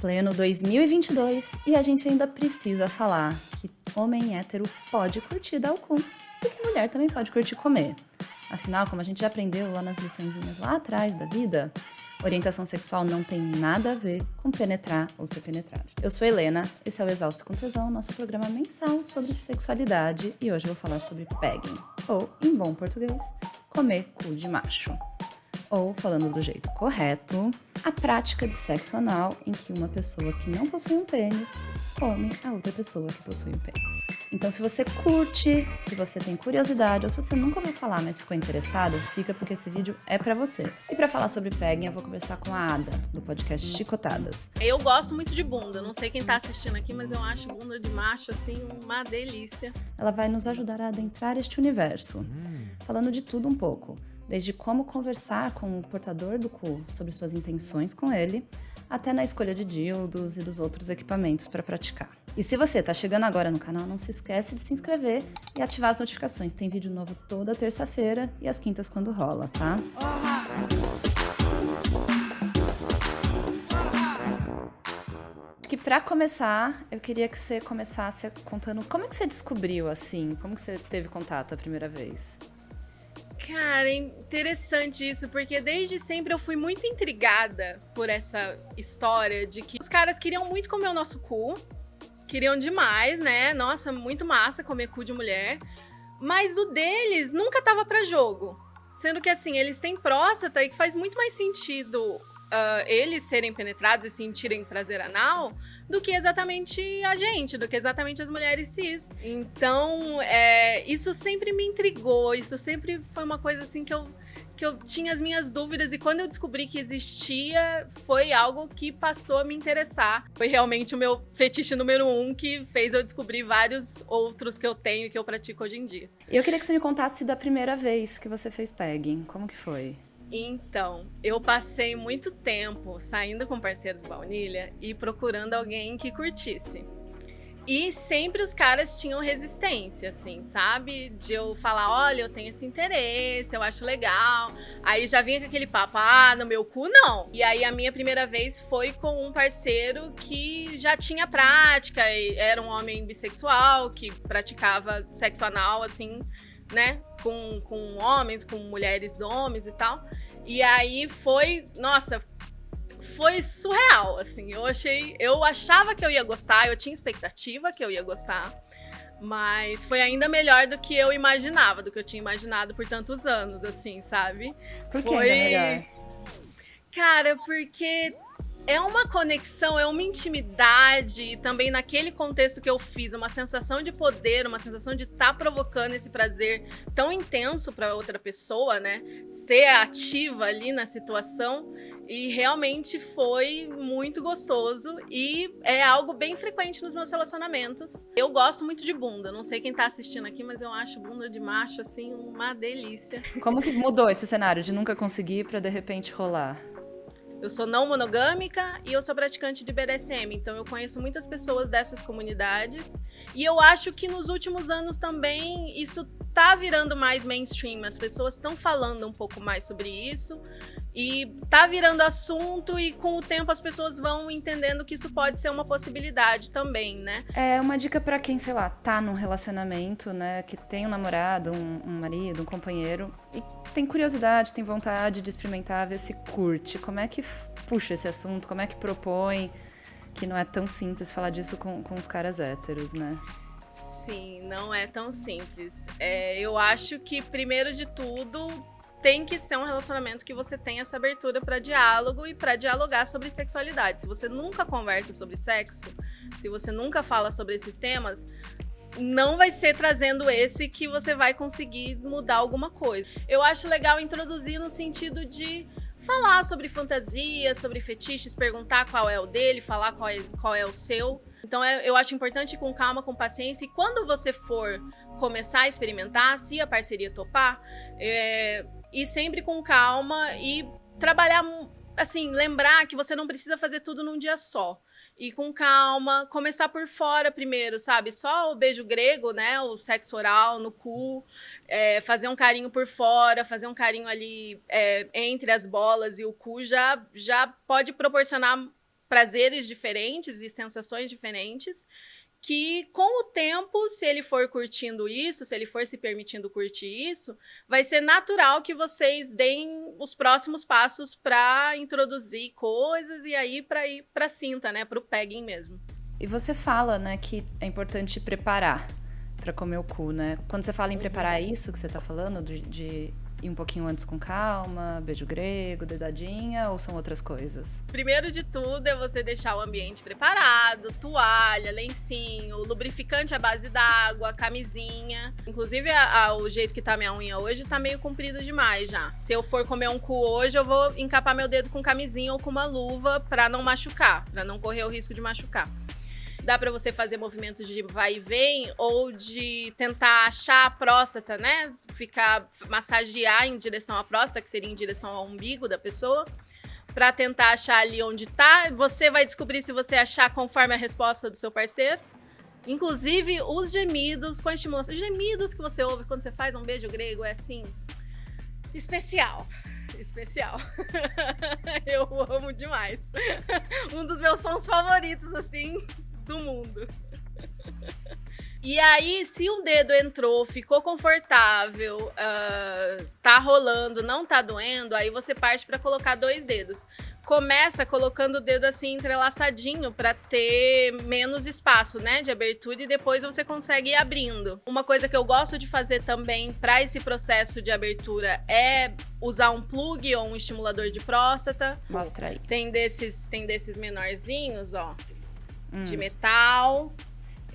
Pleno 2022 e a gente ainda precisa falar que homem hétero pode curtir dar o cu e que mulher também pode curtir comer. Afinal, como a gente já aprendeu lá nas lições lá atrás da vida, orientação sexual não tem nada a ver com penetrar ou ser penetrado. Eu sou Helena, esse é o Exausto com Tesão, nosso programa mensal sobre sexualidade e hoje eu vou falar sobre pegging, ou, em bom português, comer cu de macho ou, falando do jeito correto, a prática de sexo anal em que uma pessoa que não possui um pênis come a outra pessoa que possui um pênis. Então, se você curte, se você tem curiosidade ou se você nunca ouviu falar, mas ficou interessado, fica porque esse vídeo é para você. E para falar sobre pegging, eu vou conversar com a Ada, do podcast Chicotadas. Eu gosto muito de bunda, não sei quem tá assistindo aqui, mas eu acho bunda de macho, assim, uma delícia. Ela vai nos ajudar a adentrar este universo, hum. falando de tudo um pouco desde como conversar com o portador do cu sobre suas intenções com ele, até na escolha de dildos e dos outros equipamentos para praticar. E se você está chegando agora no canal, não se esquece de se inscrever e ativar as notificações. Tem vídeo novo toda terça-feira e às quintas quando rola, tá? Que para começar, eu queria que você começasse contando como é que você descobriu assim, como que você teve contato a primeira vez. Cara, é interessante isso, porque desde sempre eu fui muito intrigada por essa história de que os caras queriam muito comer o nosso cu, queriam demais, né? Nossa, muito massa comer cu de mulher, mas o deles nunca tava para jogo. Sendo que assim, eles têm próstata e que faz muito mais sentido uh, eles serem penetrados e sentirem prazer anal do que exatamente a gente, do que exatamente as mulheres cis. Então, é, isso sempre me intrigou, isso sempre foi uma coisa assim que eu que eu tinha as minhas dúvidas e quando eu descobri que existia, foi algo que passou a me interessar. Foi realmente o meu fetiche número um que fez eu descobrir vários outros que eu tenho e que eu pratico hoje em dia. Eu queria que você me contasse da primeira vez que você fez pegging. Como que foi? Então, eu passei muito tempo saindo com parceiros baunilha e procurando alguém que curtisse. E sempre os caras tinham resistência, assim, sabe? De eu falar, olha, eu tenho esse interesse, eu acho legal. Aí já vinha com aquele papo, ah, no meu cu não. E aí a minha primeira vez foi com um parceiro que já tinha prática, era um homem bissexual, que praticava sexo anal, assim, né? Com, com homens, com mulheres homens e tal. E aí foi, nossa, foi surreal, assim. Eu achei, eu achava que eu ia gostar, eu tinha expectativa que eu ia gostar. Mas foi ainda melhor do que eu imaginava, do que eu tinha imaginado por tantos anos, assim, sabe? Por que foi... melhor? Cara, porque é uma conexão, é uma intimidade, também naquele contexto que eu fiz, uma sensação de poder, uma sensação de estar tá provocando esse prazer tão intenso para outra pessoa, né? Ser ativa ali na situação. E realmente foi muito gostoso e é algo bem frequente nos meus relacionamentos. Eu gosto muito de bunda, não sei quem tá assistindo aqui, mas eu acho bunda de macho assim uma delícia. Como que mudou esse cenário de nunca conseguir para de repente rolar? Eu sou não monogâmica e eu sou praticante de BDSM, então eu conheço muitas pessoas dessas comunidades. E eu acho que nos últimos anos também isso tá virando mais mainstream, as pessoas estão falando um pouco mais sobre isso e tá virando assunto e com o tempo as pessoas vão entendendo que isso pode ser uma possibilidade também, né? É uma dica para quem, sei lá, tá num relacionamento, né, que tem um namorado, um, um, marido, um companheiro e tem curiosidade, tem vontade de experimentar, ver se curte. Como é que puxa esse assunto? Como é que propõe? Que não é tão simples falar disso com, com os caras héteros, né? Sim, não é tão simples. É, eu acho que, primeiro de tudo, tem que ser um relacionamento que você tenha essa abertura para diálogo e para dialogar sobre sexualidade. Se você nunca conversa sobre sexo, se você nunca fala sobre esses temas, não vai ser trazendo esse que você vai conseguir mudar alguma coisa. Eu acho legal introduzir no sentido de falar sobre fantasia, sobre fetiches, perguntar qual é o dele, falar qual é, qual é o seu. Então é, eu acho importante ir com calma, com paciência. E quando você for começar a experimentar, se a parceria topar, é, ir sempre com calma e trabalhar, assim, lembrar que você não precisa fazer tudo num dia só. E com calma, começar por fora primeiro, sabe? Só o beijo grego, né? O sexo oral no cu, é, fazer um carinho por fora, fazer um carinho ali é, entre as bolas e o cu já, já pode proporcionar prazeres diferentes e sensações diferentes que com o tempo, se ele for curtindo isso, se ele for se permitindo curtir isso, vai ser natural que vocês deem os próximos passos para introduzir coisas e aí para ir para cinta, né, para o pegging mesmo. E você fala, né, que é importante preparar para comer o cu, né? Quando você fala em preparar uhum. isso que você está falando de, de ir um pouquinho antes com calma, beijo grego, dedadinha, ou são outras coisas? Primeiro de tudo é você deixar o ambiente preparado, toalha, lencinho, lubrificante à base d'água, camisinha. Inclusive, a, a, o jeito que tá minha unha hoje tá meio comprido demais já. Se eu for comer um cu hoje, eu vou encapar meu dedo com camisinha ou com uma luva para não machucar, para não correr o risco de machucar dá para você fazer movimentos de vai e vem ou de tentar achar a próstata, né? Ficar massagear em direção à próstata, que seria em direção ao umbigo da pessoa, para tentar achar ali onde tá. Você vai descobrir se você achar conforme a resposta do seu parceiro. Inclusive, os gemidos com a estimulação. Gemidos que você ouve quando você faz um beijo grego é assim. especial especial. eu amo demais. um dos meus sons favoritos, assim, do mundo. E aí, se um dedo entrou, ficou confortável, uh, tá rolando, não tá doendo, aí você parte para colocar dois dedos. Começa colocando o dedo assim entrelaçadinho para ter menos espaço, né, de abertura e depois você consegue ir abrindo. Uma coisa que eu gosto de fazer também para esse processo de abertura é usar um plug ou um estimulador de próstata. Mostra aí. Tem desses, tem desses menorzinhos, ó hum. de metal.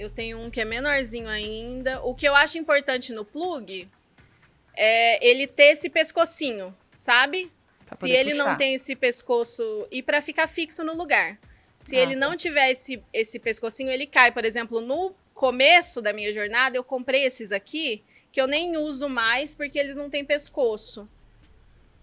Eu tenho um que é menorzinho ainda. O que eu acho importante no plug é ele ter esse pescocinho, sabe? Se ele puxar. não tem esse pescoço e para ficar fixo no lugar. Se ah, ele tá. não tiver esse, esse pescocinho, ele cai. Por exemplo, no começo da minha jornada, eu comprei esses aqui que eu nem uso mais porque eles não têm pescoço.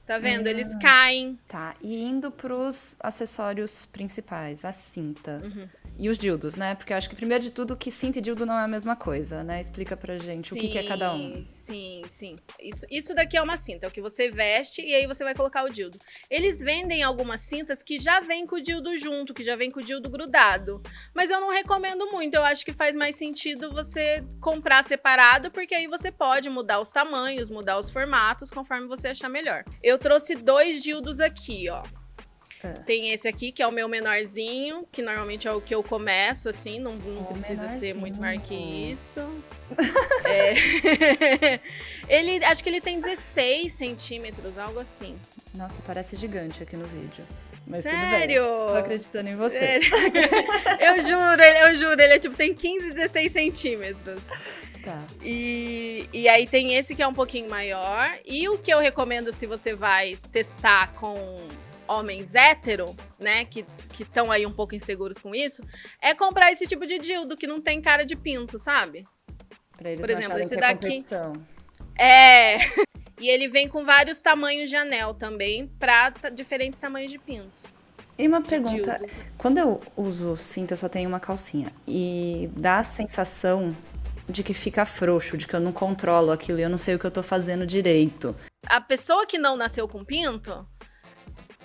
Tá vendo? Eles ah. caem. Tá. E indo pros acessórios principais, a cinta. Uhum. E os dildos, né? Porque eu acho que, primeiro de tudo, que cinta e dildo não é a mesma coisa, né? Explica pra gente sim, o que, que, é cada um. Sim, sim. Isso, isso daqui é uma cinta, é o que você veste e aí você vai colocar o dildo. Eles vendem algumas cintas que já vem com o dildo junto, que já vem com o dildo grudado. Mas eu não recomendo muito. Eu acho que faz mais sentido você comprar separado, porque aí você pode mudar os tamanhos, mudar os formatos, conforme você achar melhor. Eu trouxe dois dildos aqui, ó. É. Tem esse aqui, que é o meu menorzinho, que normalmente é o que eu começo, assim, não, não precisa ser muito maior que isso. é. ele, acho que ele tem 16 centímetros, algo assim. Nossa, parece gigante aqui no vídeo. Mas Sério? Tô acreditando em você. Sério? eu juro, eu juro, ele é tipo, tem 15, 16 centímetros. Tá. E, e aí tem esse que é um pouquinho maior. E o que eu recomendo se você vai testar com homens hétero, né, que estão aí um pouco inseguros com isso, é comprar esse tipo de dildo que não tem cara de pinto, sabe? Pra eles Por exemplo, esse é daqui. É. E ele vem com vários tamanhos de anel também, pra diferentes tamanhos de pinto. E uma pergunta, quando eu uso cinto, eu só tenho uma calcinha. E dá a sensação de que fica frouxo, de que eu não controlo aquilo e eu não sei o que eu tô fazendo direito. A pessoa que não nasceu com pinto,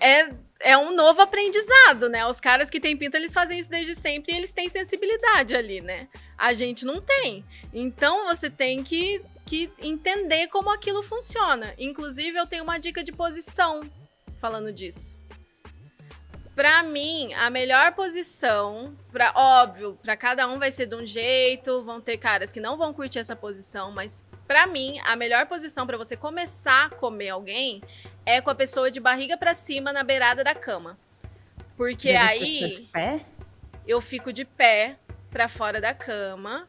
é, é um novo aprendizado, né? Os caras que têm pinta, eles fazem isso desde sempre e eles têm sensibilidade ali, né? A gente não tem. Então você tem que, que entender como aquilo funciona. Inclusive, eu tenho uma dica de posição falando disso. Para mim, a melhor posição, para óbvio, para cada um vai ser de um jeito, vão ter caras que não vão curtir essa posição, mas para mim, a melhor posição para você começar a comer alguém é com a pessoa de barriga para cima na beirada da cama. Porque aí de pé? eu fico de pé para fora da cama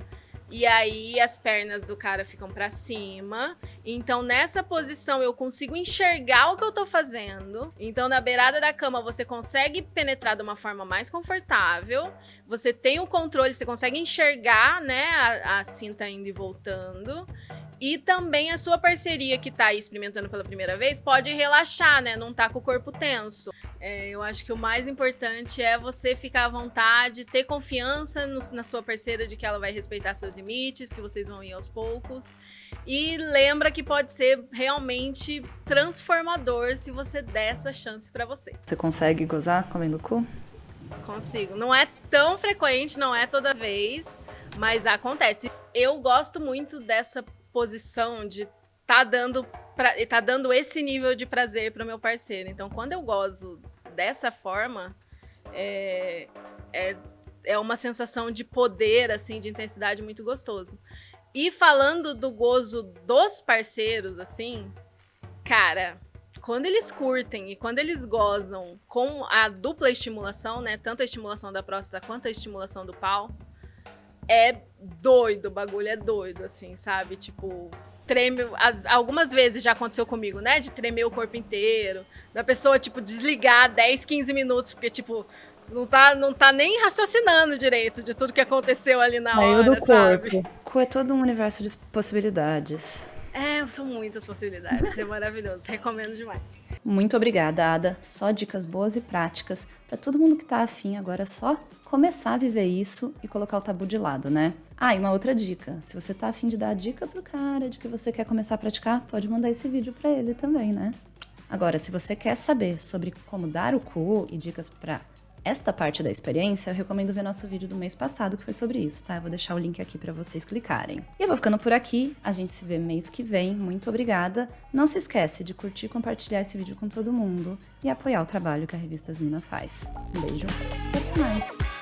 e aí as pernas do cara ficam para cima. Então nessa posição eu consigo enxergar o que eu tô fazendo. Então na beirada da cama você consegue penetrar de uma forma mais confortável. Você tem o controle, você consegue enxergar, né, a, a cinta indo e voltando. E também a sua parceria que tá aí experimentando pela primeira vez pode relaxar, né? Não tá com o corpo tenso. É, eu acho que o mais importante é você ficar à vontade, ter confiança no, na sua parceira de que ela vai respeitar seus limites, que vocês vão ir aos poucos. E lembra que pode ser realmente transformador se você der essa chance para você. Você consegue gozar comendo cu? consigo. Não é tão frequente, não é toda vez, mas acontece. Eu gosto muito dessa posição de tá dando pra, tá dando esse nível de prazer para o meu parceiro. Então, quando eu gozo dessa forma, é, é, é uma sensação de poder, assim, de intensidade muito gostoso. E falando do gozo dos parceiros, assim, cara, quando eles curtem e quando eles gozam com a dupla estimulação, né? Tanto a estimulação da próstata quanto a estimulação do pau, é doido, o bagulho é doido, assim, sabe? Tipo, treme. As, algumas vezes já aconteceu comigo, né? De tremer o corpo inteiro, da pessoa, tipo, desligar 10, 15 minutos, porque, tipo, não tá, não tá nem raciocinando direito de tudo que aconteceu ali na Meio hora, do sabe? corpo. É todo um universo de possibilidades. É, são muitas possibilidades. É maravilhoso. Recomendo demais. Muito obrigada, Ada. Só dicas boas e práticas para todo mundo que tá afim agora só começar a viver isso e colocar o tabu de lado, né? Ah, e uma outra dica. Se você tá afim de dar a dica pro cara de que você quer começar a praticar, pode mandar esse vídeo para ele também, né? Agora, se você quer saber sobre como dar o cu e dicas para esta parte da experiência, eu recomendo ver nosso vídeo do mês passado, que foi sobre isso, tá? Eu vou deixar o link aqui para vocês clicarem. E eu vou ficando por aqui, a gente se vê mês que vem, muito obrigada. Não se esquece de curtir e compartilhar esse vídeo com todo mundo e apoiar o trabalho que a Revista Mina faz. Um beijo e até mais!